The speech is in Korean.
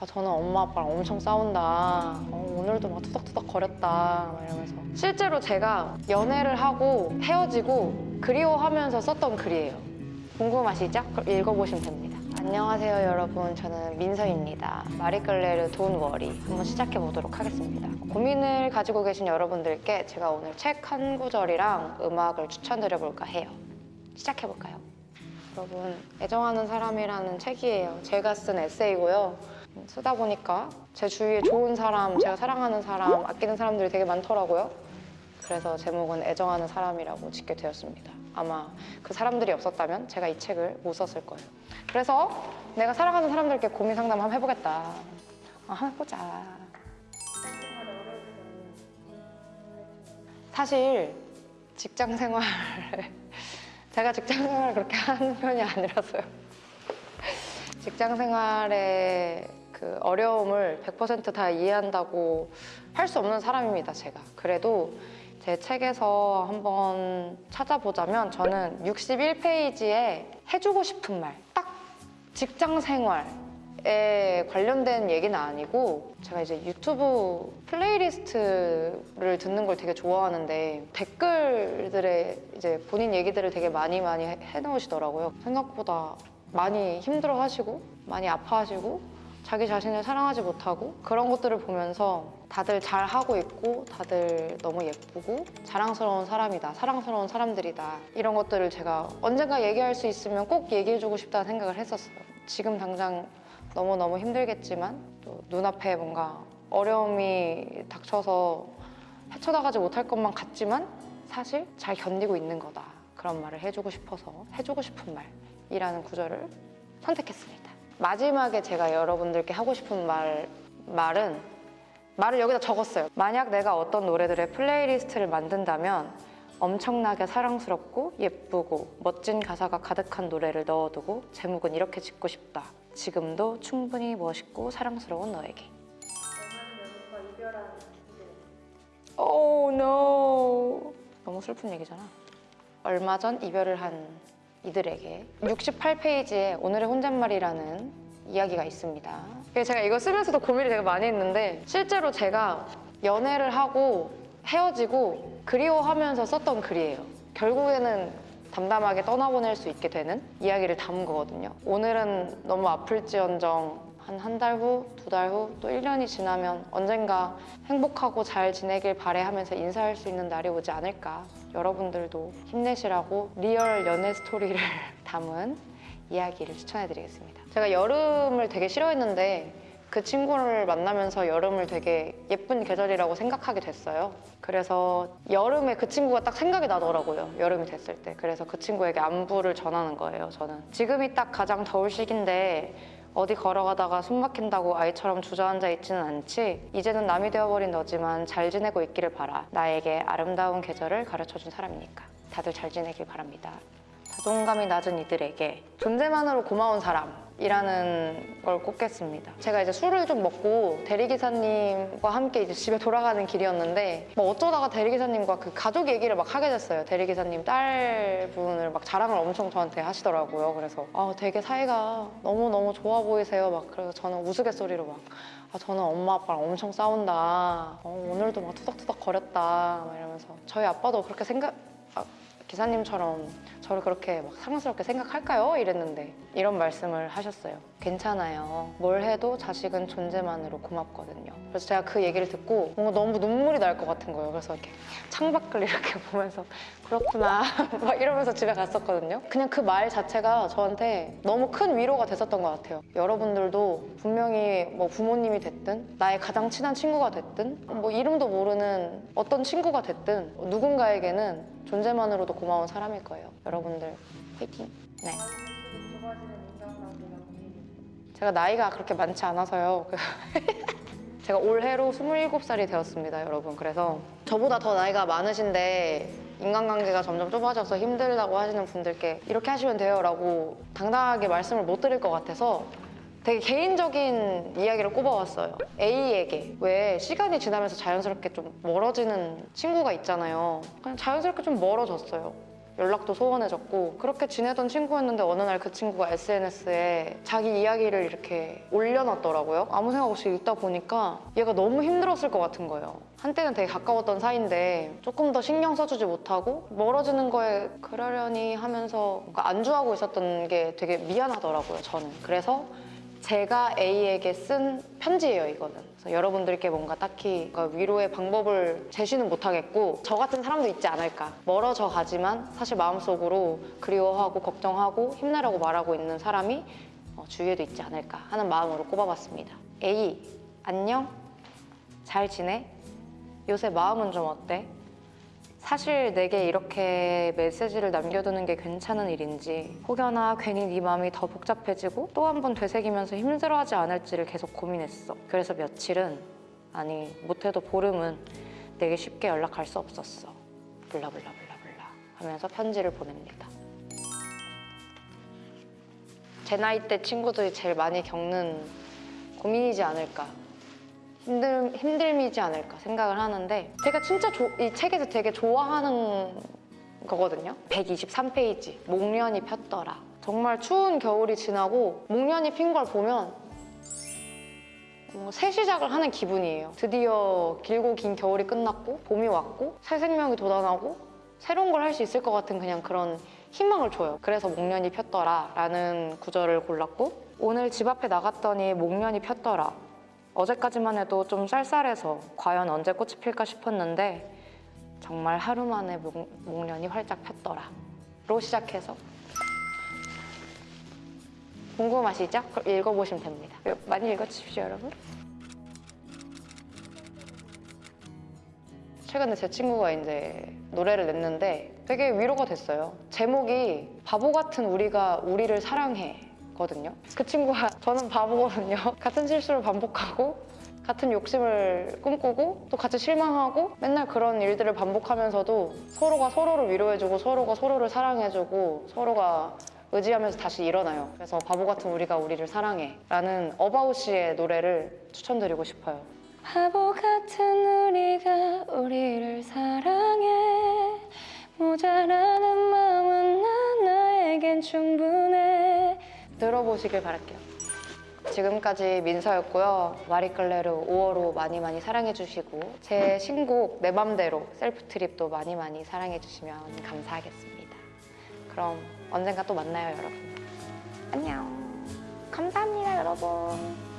아, 저는 엄마 아빠랑 엄청 싸운다. 어, 오늘도 막 투닥투닥 거렸다. 막 이러면서. 실제로 제가 연애를 하고 헤어지고 그리워하면서 썼던 글이에요. 궁금하시죠? 그럼 읽어보시면 됩니다. 안녕하세요 여러분 저는 민서입니다. 마리끌레르 돈 워리 한번 시작해 보도록 하겠습니다. 고민을 가지고 계신 여러분들께 제가 오늘 책 한 구절이랑 음악을 추천드려 볼까 해요. 시작해 볼까요? 여러분 애정하는 사람이라는 책이에요. 제가 쓴 에세이고요. 쓰다 보니까 제 주위에 좋은 사람, 제가 사랑하는 사람, 아끼는 사람들이 되게 많더라고요. 그래서 제목은 애정하는 사람이라고 짓게 되었습니다. 아마 그 사람들이 없었다면 제가 이 책을 못 썼을 거예요. 그래서 내가 사랑하는 사람들께 고민 상담 한번 해보겠다. 아, 한번 해보자. 사실 직장 생활 제가 직장 생활을 그렇게 하는 편이 아니라서요. 직장 생활의 그 어려움을 100%다 이해한다고 할 수 없는 사람입니다, 제가. 그래도 제 책에서 한번 찾아보자면 저는 61페이지에 해주고 싶은 말, 딱 직장 생활 에 관련된 얘기는 아니고 제가 이제 유튜브 playlist를 듣는 걸 되게 좋아하는데 댓글들에 이제 본인 얘기들을 되게 많이 많이 해- 해놓으시더라고요. 생각보다 많이 힘들어 하시고 많이 아파하시고 자기 자신을 사랑하지 못하고 그런 것들을 보면서 다들 잘 하고 있고 다들 너무 예쁘고 자랑스러운 사람이다 사랑스러운 사람들이다. 이런 것들을 제가 언젠가 얘기할 수 있으면 꼭 얘기해주고 싶다는 생각을 했었어요. 지금 당장 너무너무 힘들겠지만 또 눈앞에 뭔가 어려움이 닥쳐서 헤쳐나가지 못할 것만 같지만 사실 잘 견디고 있는 거다. 그런 말을 해주고 싶어서 해주고 싶은 말이라는 구절을 선택했습니다 마지막에 제가 여러분들께 하고 싶은 말, 말은 말을 여기다 적었어요. 만약 내가 어떤 노래들의 playlist를 만든다면 엄청나게 사랑스럽고 예쁘고 멋진 가사가 가득한 노래를 넣어두고 제목은 이렇게 짓고 싶다. 지금도 충분히 멋있고 사랑스러운 너에게. Oh no. 너무 슬픈 얘기잖아. 얼마 전 이별을 한 이들에게 68페이지에 오늘의 혼잣말이라는 이야기가 있습니다. 그래서 제가 이거 쓰면서도 고민을 되게 많이 했는데 실제로 제가 연애를 하고 헤어지고 그리워하면서 썼던 글이에요. 결국에는 담담하게 떠나보낼 수 있게 되는 이야기를 담은 거거든요. 오늘은 너무 아플지언정 한 한 달 후, 두 달 후, 또 1년이 지나면 언젠가 행복하고 잘 지내길 바래 하면서 인사할 수 있는 날이 오지 않을까. 여러분들도 힘내시라고 real 연애 스토리를 담은 이야기를 추천해드리겠습니다. 제가 여름을 되게 싫어했는데 그 친구를 만나면서 여름을 되게 예쁜 계절이라고 생각하게 됐어요. 그래서 여름에 그 친구가 딱 생각이 나더라고요. 여름이 됐을 때. 그래서 그 친구에게 안부를 전하는 거예요, 저는. 지금이 딱 가장 더울 시기인데 어디 걸어가다가 숨 막힌다고 아이처럼 주저앉아 있지는 않지. 이제는 남이 되어버린 너지만 잘 지내고 있기를 바라. 나에게 아름다운 계절을 가르쳐준 사람이니까. 다들 잘 지내길 바랍니다. 자존감이 낮은 이들에게 존재만으로 고마운 사람 이라는 걸 꼽겠습니다. 제가 이제 술을 좀 먹고 대리기사님과 함께 이제 집에 돌아가는 길이었는데 뭐 어쩌다가 대리기사님과 그 가족 얘기를 막 하게 됐어요. 대리기사님 딸분을 막 자랑을 엄청 저한테 하시더라고요. 그래서 아 되게 사이가 너무너무 좋아 보이세요. 막 그래서 저는 우스갯소리로 막 아, 저는 엄마 아빠랑 엄청 싸운다. 어, 오늘도 막 투닥투닥 거렸다. 막 이러면서 저희 아빠도 그렇게 생각 아, 기사님처럼 저를 그렇게 막 사랑스럽게 생각할까요? 이랬는데 이런 말씀을 하셨어요. 괜찮아요. 뭘 해도 자식은 존재만으로 고맙거든요. 그래서 제가 그 얘기를 듣고 뭔가 너무 눈물이 날 것 같은 거예요. 그래서 이렇게 창밖을 이렇게 보면서 그렇구나 막 이러면서 집에 갔었거든요. 그냥 그 말 자체가 저한테 너무 큰 위로가 됐었던 것 같아요. 여러분들도 분명히 뭐 부모님이 됐든 나의 가장 친한 친구가 됐든 뭐 이름도 모르는 어떤 친구가 됐든 누군가에게는 존재만으로도 고마운 사람일 거예요. 여러분들 화이팅! 네. 제가 나이가 그렇게 많지 않아서요. 제가 올해로 27살이 되었습니다, 여러분. 그래서 저보다 더 나이가 많으신데 인간관계가 점점 좁아져서 힘들다고 하시는 분들께 이렇게 하시면 돼요 라고 당당하게 말씀을 못 드릴 것 같아서 되게 개인적인 이야기를 꼽아왔어요. A에게 왜 시간이 지나면서 자연스럽게 좀 멀어지는 친구가 있잖아요. 그냥 자연스럽게 좀 멀어졌어요. 연락도 소원해졌고 그렇게 지내던 친구였는데 어느 날 그 친구가 SNS에 자기 이야기를 이렇게 올려놨더라고요. 아무 생각 없이 읽다 보니까 얘가 너무 힘들었을 것 같은 거예요. 한때는 되게 가까웠던 사이인데 조금 더 신경 써주지 못하고 멀어지는 거에 그러려니 하면서 안주하고 있었던 게 되게 미안하더라고요, 저는. 그래서 제가 A에게 쓴 편지예요, 이거는. 그래서 여러분들께 뭔가 딱히 위로의 방법을 제시는 못하겠고 저 같은 사람도 있지 않을까. 멀어져 가지만 사실 마음속으로 그리워하고 걱정하고 힘내라고 말하고 있는 사람이 어, 주위에도 있지 않을까 하는 마음으로 꼽아봤습니다. A, 안녕? 잘 지내? 요새 마음은 좀 어때? 사실 내게 이렇게 메시지를 남겨두는 게 괜찮은 일인지 혹여나 괜히 네 마음이 더 복잡해지고 또 한 번 되새기면서 힘들어하지 않을지를 계속 고민했어. 그래서 며칠은 아니 못해도 보름은 내게 쉽게 연락할 수 없었어. 블라블라블라블라 하면서 편지를 보냅니다. 제 나이 때 친구들이 제일 많이 겪는 고민이지 않을까 힘들, 힘듦이지 않을까 생각을 하는데 제가 진짜 조- 이 책에서 되게 좋아하는 거거든요. 123페이지. 목련이 폈더라. 정말 추운 겨울이 지나고 목련이 핀 걸 보면 어, 새 시작을 하는 기분이에요. 드디어 길고 긴 겨울이 끝났고 봄이 왔고 새 생명이 돋아나고 새로운 걸 할 수 있을 것 같은 그냥 그런 희망을 줘요. 그래서 목련이 폈더라 라는 구절을 골랐고 오늘 집 앞에 나갔더니 목련이 폈더라 어제까지만 해도 좀 쌀쌀해서 과연 언제 꽃이 필까 싶었는데 정말 하루 만에 목, 목련이 활짝 폈더라. 로 시작해서 궁금하시죠? 그럼 읽어보시면 됩니다. 많이 읽어주십시오 여러분. 최근에 제 친구가 이제 노래를 냈는데 되게 위로가 됐어요. 제목이 바보 같은 우리가 우리를 사랑해 거든요. 그 친구가 저는 바보거든요. 같은 실수를 반복하고 같은 욕심을 꿈꾸고 또 같이 실망하고 맨날 그런 일들을 반복하면서도 서로가 서로를 위로해주고 서로가 서로를 사랑해주고 서로가 의지하면서 다시 일어나요. 그래서 바보 같은 우리가 우리를 사랑해 라는 어바웃 씨의 노래를 추천드리고 싶어요. 바보 같은 우리가 우리를 사랑해 모자라는 마음은 난 나에겐 충분해 들어보시길 바랄게요. 지금까지 민서였고요. 마리끌레르 5월호 많이 많이 사랑해주시고 제 신곡 내 맘대로 셀프 트립도 많이 많이 사랑해주시면 감사하겠습니다. 그럼 언젠가 또 만나요, 여러분. 안녕. 감사합니다, 여러분.